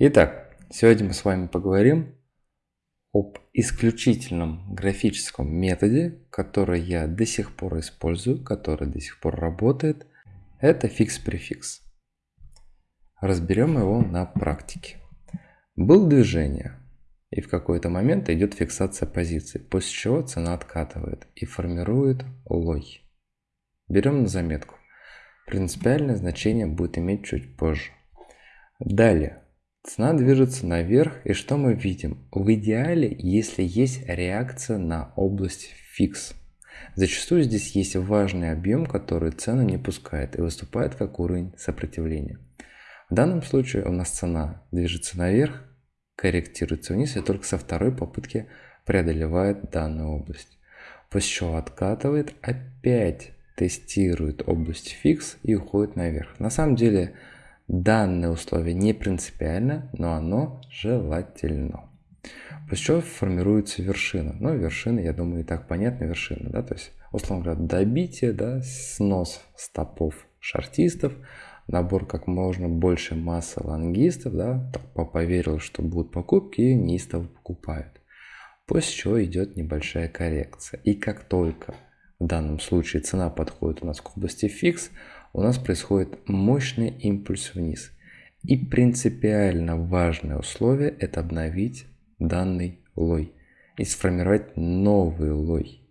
Итак, сегодня мы с вами поговорим об исключительном графическом методе, который я до сих пор использую, который до сих пор работает. Это фикс-префикс. Разберем его на практике. Был движение, и в какой-то момент идет фиксация позиции, после чего цена откатывает и формирует лой. Берем на заметку. Принципиальное значение будет иметь чуть позже. Далее. Цена движется наверх, и что мы видим? В идеале, если есть реакция на область фикс. Зачастую здесь есть важный объем, который цену не пускает и выступает как уровень сопротивления. В данном случае у нас цена движется наверх, корректируется вниз и только со второй попытки преодолевает данную область. После чего откатывает, опять тестирует область фикс и уходит наверх. На самом деле Данное условие не принципиально, но оно желательно. После чего формируется вершина. Ну, вершина, я думаю, и так понятно, вершина, да, то есть, условно говоря, добитие, да, снос стопов шартистов, набор как можно больше массы лонгистов, да, поверил, что будут покупки и неистово покупают. После чего идет небольшая коррекция. И как только в данном случае цена подходит у нас к области фикс, у нас происходит мощный импульс вниз. И принципиально важное условие – это обновить данный лой и сформировать новый лой.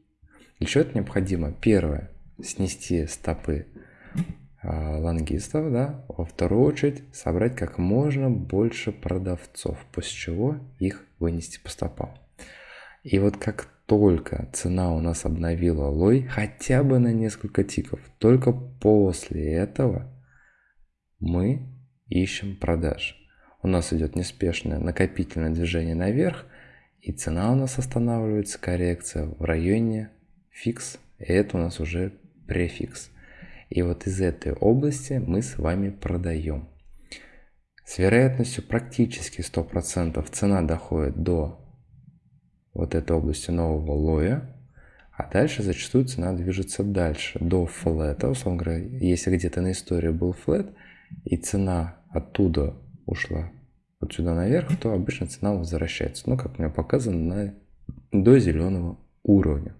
Для чего это необходимо? Первое – снести стопы э, лонгистов, да? во вторую очередь собрать как можно больше продавцов, после чего их вынести по стопам. И вот как только цена у нас обновила лой хотя бы на несколько тиков, только после этого мы ищем продаж. У нас идет неспешное накопительное движение наверх, и цена у нас останавливается, коррекция в районе фикс, и это у нас уже префикс. И вот из этой области мы с вами продаем. С вероятностью практически 100% цена доходит до вот этой области нового лоя, а дальше зачастую цена движется дальше, до флета. Условно говоря, если где-то на истории был флет, и цена оттуда ушла вот сюда наверх, то обычно цена возвращается. Ну, как у меня показано, на, до зеленого уровня.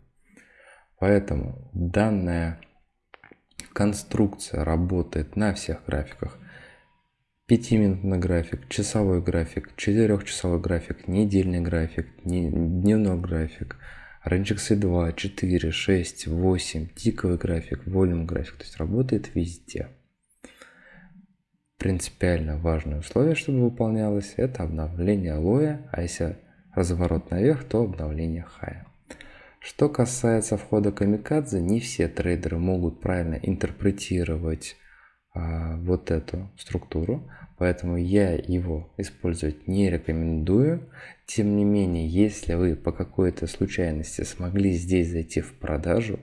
Поэтому данная конструкция работает на всех графиках. 5-минутный график, часовой график, 4-часовой график, недельный график, дневной график, RNGX 2, 4, 6, 8, тиковый график, волюм график. То есть работает везде. Принципиально важное условие, чтобы выполнялось, это обновление лоя, а если разворот наверх, то обновление хая. Что касается входа камикадзе, не все трейдеры могут правильно интерпретировать вот эту структуру, поэтому я его использовать не рекомендую. Тем не менее, если вы по какой-то случайности смогли здесь зайти в продажу,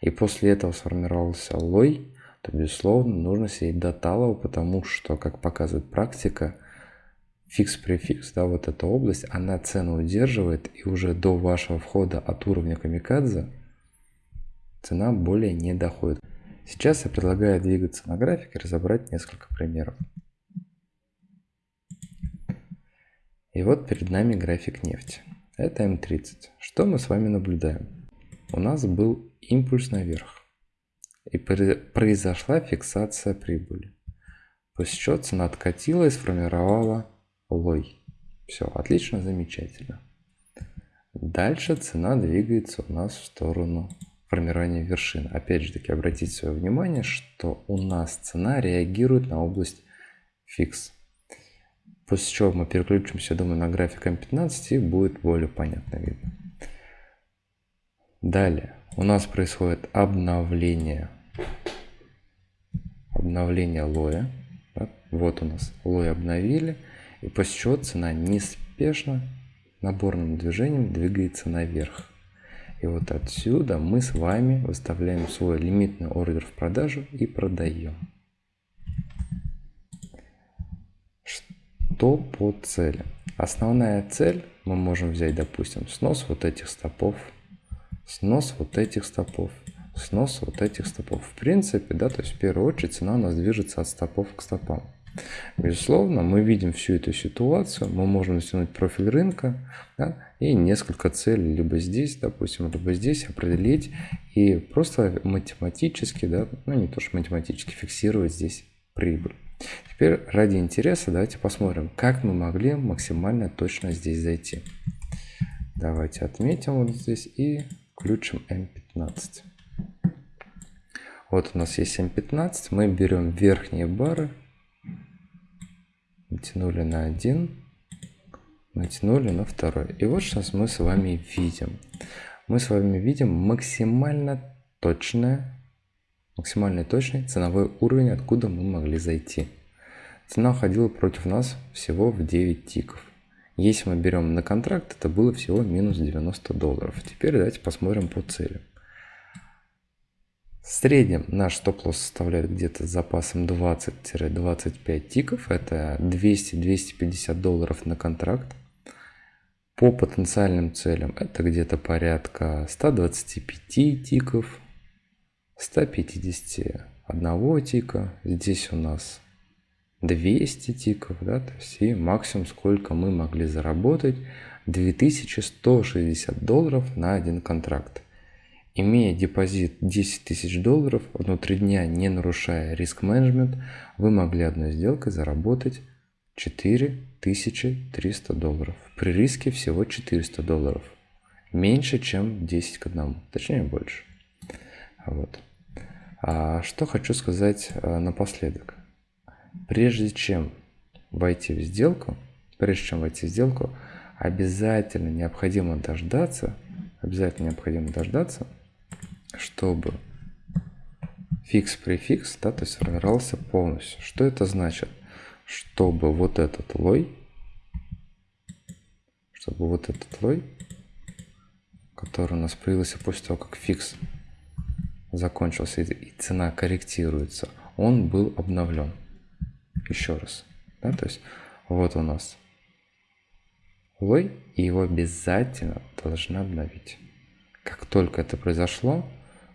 и после этого сформировался лой, то, безусловно, нужно сидеть до талого, потому что, как показывает практика, фикс-префикс, да, вот эта область, она цену удерживает, и уже до вашего входа от уровня камикадзе цена более не доходит. Сейчас я предлагаю двигаться на график и разобрать несколько примеров. И вот перед нами график нефти. Это М30. Что мы с вами наблюдаем? У нас был импульс наверх. И произошла фиксация прибыли. После чего цена откатила и сформировала лой. Все, отлично, замечательно. Дальше цена двигается у нас в сторону формирования вершин. Опять же таки, обратите свое внимание, что у нас цена реагирует на область фикс. После чего мы переключимся, думаю, на график М15 и будет более понятно видно. Далее у нас происходит обновление, обновление лоя. Вот у нас лой обновили. И после чего цена неспешно наборным движением двигается наверх. И вот отсюда мы с вами выставляем свой лимитный ордер в продажу и продаем. Что по цели? Основная цель мы можем взять, допустим, снос вот этих стопов, снос вот этих стопов, снос вот этих стопов. В принципе, да, то есть в первую очередь цена у нас движется от стопов к стопам. Безусловно, мы видим всю эту ситуацию, мы можем затянуть профиль рынка да, и несколько целей, либо здесь, допустим, либо здесь определить и просто математически, да, ну не то что математически, фиксировать здесь прибыль. Теперь ради интереса давайте посмотрим, как мы могли максимально точно здесь зайти. Давайте отметим вот здесь и включим M15. Вот у нас есть M15, мы берем верхние бары, натянули на один, натянули на второй. И вот сейчас мы с вами видим. Мы с вами видим максимально точное, максимально точный ценовой уровень, откуда мы могли зайти. Цена уходила против нас всего в 9 тиков. Если мы берем на контракт, это было всего минус 90 долларов. Теперь давайте посмотрим по целям. В среднем наш стоп-лосс составляет где-то с запасом 20-25 тиков. Это 200-250 долларов на контракт. По потенциальным целям это где-то порядка 125 тиков, 151 тика. Здесь у нас 200 тиков, да, то есть и максимум сколько мы могли заработать 2160 долларов на один контракт. Имея депозит 10 тысяч долларов, внутри дня не нарушая риск менеджмент, вы могли одной сделкой заработать 4300 долларов. При риске всего 400 долларов. Меньше, чем 10 к 1, точнее больше. Вот. А что хочу сказать а, напоследок. Прежде чем войти в сделку, прежде чем войти в сделку, обязательно необходимо дождаться, обязательно необходимо дождаться, чтобы фикс-префикс, да, то есть сформировался полностью. Что это значит? Чтобы вот этот лой, чтобы вот этот лой, который у нас появился после того, как фикс закончился и цена корректируется, он был обновлен. Еще раз. Да, то есть вот у нас лой, и его обязательно должны обновить. Как только это произошло,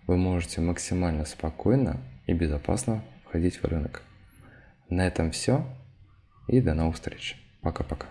вы можете максимально спокойно и безопасно входить в рынок. На этом все и до новых встреч. Пока-пока.